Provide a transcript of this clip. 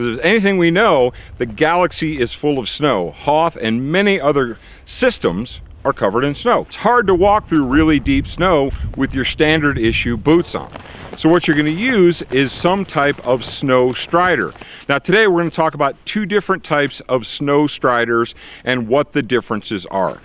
Because if anything we know, the galaxy is full of snow. Hoth and many other systems are covered in snow. It's hard to walk through really deep snow with your standard issue boots on. So what you're gonna use is some type of snow strider. Now today we're gonna talk about two different types of snow striders and what the differences are.